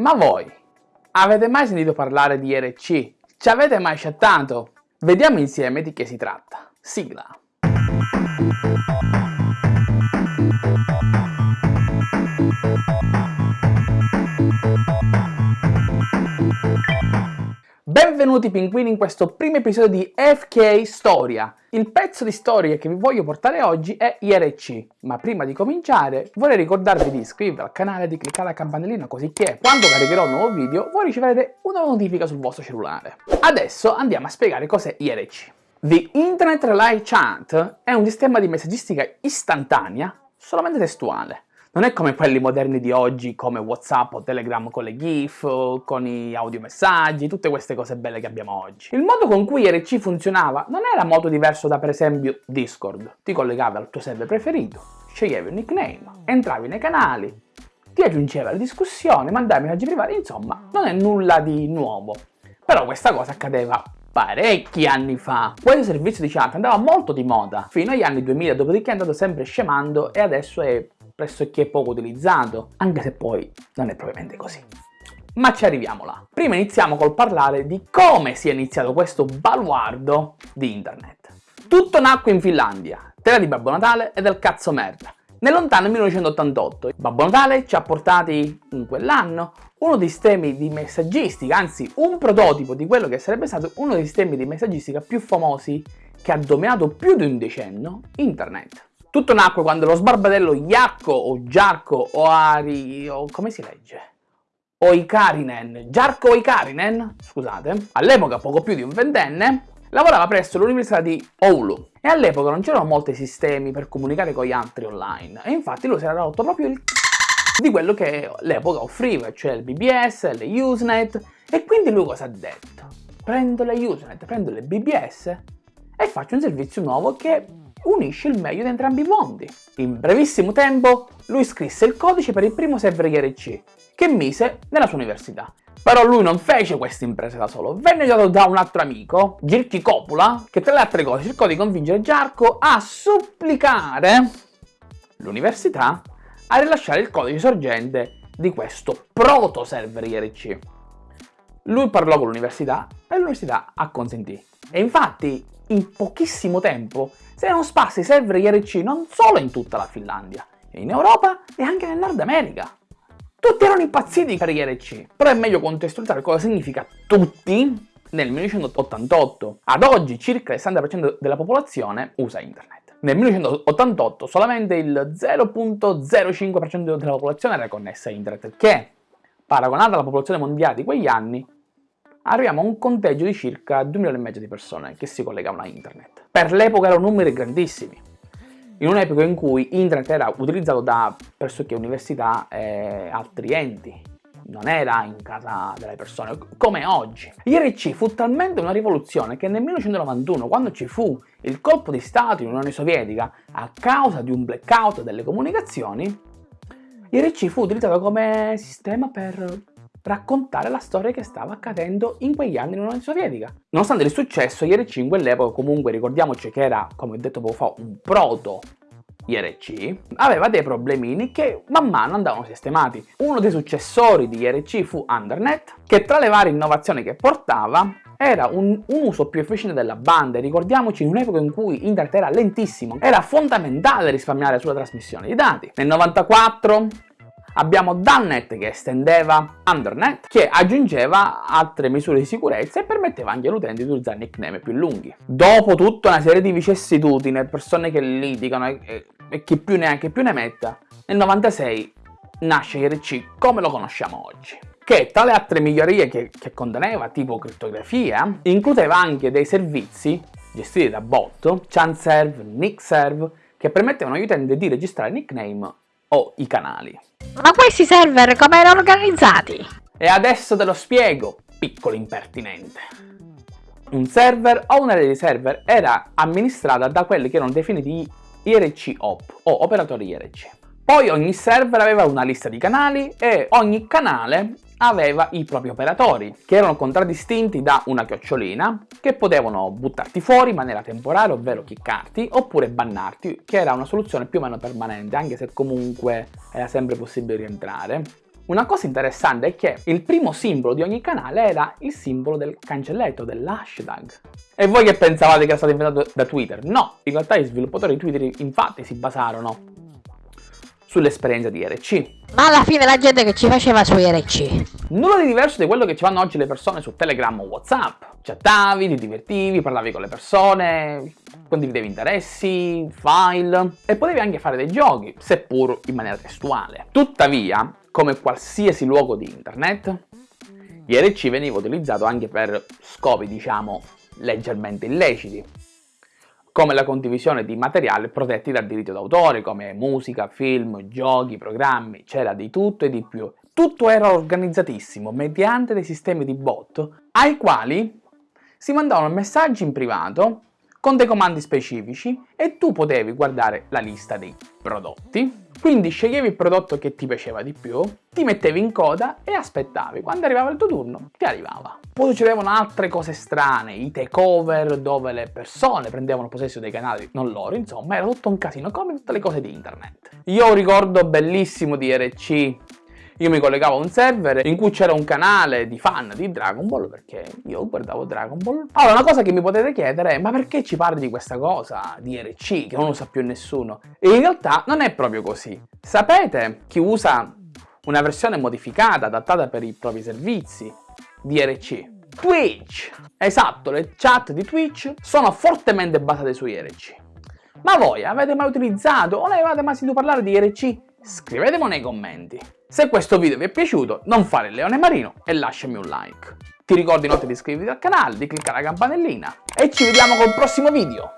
Ma voi avete mai sentito parlare di IRC? Ci avete mai chattato? Vediamo insieme di che si tratta. Sigla. Benvenuti pinguini in questo primo episodio di FK Storia. Il pezzo di storia che vi voglio portare oggi è IRC, ma prima di cominciare vorrei ricordarvi di iscrivervi al canale e di cliccare la campanellina così che quando caricherò un nuovo video voi riceverete una notifica sul vostro cellulare. Adesso andiamo a spiegare cos'è IRC. The Internet Relay Chat è un sistema di messaggistica istantanea solamente testuale non è come quelli moderni di oggi come Whatsapp o Telegram con le GIF, con i audiomessaggi, tutte queste cose belle che abbiamo oggi. Il modo con cui IRC funzionava non era molto diverso da per esempio Discord. Ti collegavi al tuo server preferito, sceglievi un nickname, entravi nei canali, ti aggiungeva alle discussioni, mandavi messaggi privati, insomma, non è nulla di nuovo. Però questa cosa accadeva parecchi anni fa. Questo servizio di chat andava molto di moda, fino agli anni 2000, dopodiché è andato sempre scemando e adesso è pressoché poco utilizzato, anche se poi non è propriamente così. Ma ci arriviamo là. Prima iniziamo col parlare di come si è iniziato questo baluardo di internet. Tutto nacque in Finlandia, terra di Babbo Natale e del cazzo merda. Nel lontano 1988 Babbo Natale ci ha portati in quell'anno uno dei sistemi di messaggistica, anzi un prototipo di quello che sarebbe stato uno dei sistemi di messaggistica più famosi che ha dominato più di un decennio internet. Tutto nacque quando lo sbarbatello Iacco o Giarco o Ari... o come si legge? Oikarinen, Giarco Oikarinen, scusate, all'epoca poco più di un ventenne, lavorava presso l'università di Oulu e all'epoca non c'erano molti sistemi per comunicare con gli altri online e infatti lui si era rotto proprio il di quello che l'epoca offriva, cioè il BBS, le Usenet e quindi lui cosa ha detto? Prendo le Usenet, prendo le BBS e faccio un servizio nuovo che unisce il meglio di entrambi i mondi. In brevissimo tempo lui scrisse il codice per il primo server IRC, che mise nella sua università. Però lui non fece questa impresa da solo, venne aiutato da un altro amico, Girki Coppola, che tra le altre cose cercò di convincere Giarco a supplicare l'università a rilasciare il codice sorgente di questo proto server IRC. Lui parlò con l'università e l'università acconsentì. E infatti, in pochissimo tempo, si erano sparsi server IRC non solo in tutta la Finlandia, in Europa e anche nel Nord America. Tutti erano impazziti per IRC, però è meglio contestualizzare cosa significa tutti nel 1988. Ad oggi circa il 60% della popolazione usa internet. Nel 1988 solamente il 0.05% della popolazione era connessa a internet, che, paragonata alla popolazione mondiale di quegli anni, arriviamo a un conteggio di circa 2 milioni e mezzo di persone che si collegavano a internet. Per l'epoca erano numeri grandissimi, in un'epoca in cui internet era utilizzato da pressoché università e altri enti, non era in casa delle persone, come oggi. IRC fu talmente una rivoluzione che nel 1991, quando ci fu il colpo di Stato in Unione Sovietica a causa di un blackout delle comunicazioni, IRC fu utilizzato come sistema per raccontare la storia che stava accadendo in quegli anni nell'Unione Sovietica. Nonostante il successo, IRC in quell'epoca, comunque ricordiamoci che era, come ho detto poco fa, un proto IRC, aveva dei problemini che man mano andavano sistemati. Uno dei successori di IRC fu Undernet, che tra le varie innovazioni che portava era un, un, uso più efficiente della banda ricordiamoci in un'epoca in cui internet era lentissimo, era fondamentale risparmiare sulla trasmissione di dati. Nel 94 Abbiamo Dunnet che estendeva Undernet, che aggiungeva altre misure di sicurezza e permetteva anche all'utente di usare nickname più lunghi. Dopo tutta una serie di vicissitudini, persone che litigano e, e chi più ne ha che più ne metta, nel 96 nasce IRC come lo conosciamo oggi che tra le altre migliorie che, che conteneva, tipo crittografia, includeva anche dei servizi gestiti da bot, ChanServe, NickServe, che permettevano agli utenti di registrare nickname o i canali. Ma questi server come erano organizzati? E adesso te lo spiego, piccolo impertinente. Un server o un'area di server era amministrata da quelli che erano definiti IRC OP o operatori IRC. Poi ogni server aveva una lista di canali e ogni canale aveva i propri operatori, che erano contraddistinti da una chiocciolina, che potevano buttarti fuori in maniera temporanea, ovvero kickarti, oppure bannarti, che era una soluzione più o meno permanente, anche se comunque era sempre possibile rientrare. Una cosa interessante è che il primo simbolo di ogni canale era il simbolo del cancelletto, dell'hashtag. E voi che pensavate che era stato inventato da Twitter? No, in realtà gli sviluppatori di Twitter infatti si basarono sull'esperienza di IRC. Ma alla fine la gente che ci faceva su IRC. Nulla di diverso di quello che ci fanno oggi le persone su Telegram o Whatsapp. Chattavi, ti divertivi, parlavi con le persone, condividevi interessi, file e potevi anche fare dei giochi, seppur in maniera testuale. Tuttavia, come qualsiasi luogo di internet, IRC veniva utilizzato anche per scopi, diciamo, leggermente illeciti come la condivisione di materiali protetti dal diritto d'autore, come musica, film, giochi, programmi, c'era di tutto e di più. Tutto era organizzatissimo mediante dei sistemi di bot ai quali si mandavano messaggi in privato con dei comandi specifici e tu potevi guardare la lista dei prodotti, quindi sceglievi il prodotto che ti piaceva di più, ti mettevi in coda e aspettavi, quando arrivava il tuo turno ti arrivava. Poi succedevano altre cose strane, i takeover dove le persone prendevano possesso dei canali, non loro, insomma era tutto un casino come tutte le cose di internet. Io ho un ricordo bellissimo di RC io mi collegavo a un server in cui c'era un canale di fan di Dragon Ball perché io guardavo Dragon Ball. Allora, una cosa che mi potete chiedere è ma perché ci parli di questa cosa, di RC, che non lo sa più nessuno? E in realtà non è proprio così. Sapete chi usa una versione modificata, adattata per i propri servizi di RC? Twitch! Esatto, le chat di Twitch sono fortemente basate su IRC. Ma voi avete mai utilizzato o ne avete mai sentito parlare di IRC? Scrivetemi nei commenti. Se questo video vi è piaciuto non fare il leone marino e lasciami un like. Ti ricordo inoltre di iscriverti al canale, di cliccare la campanellina e ci vediamo col prossimo video.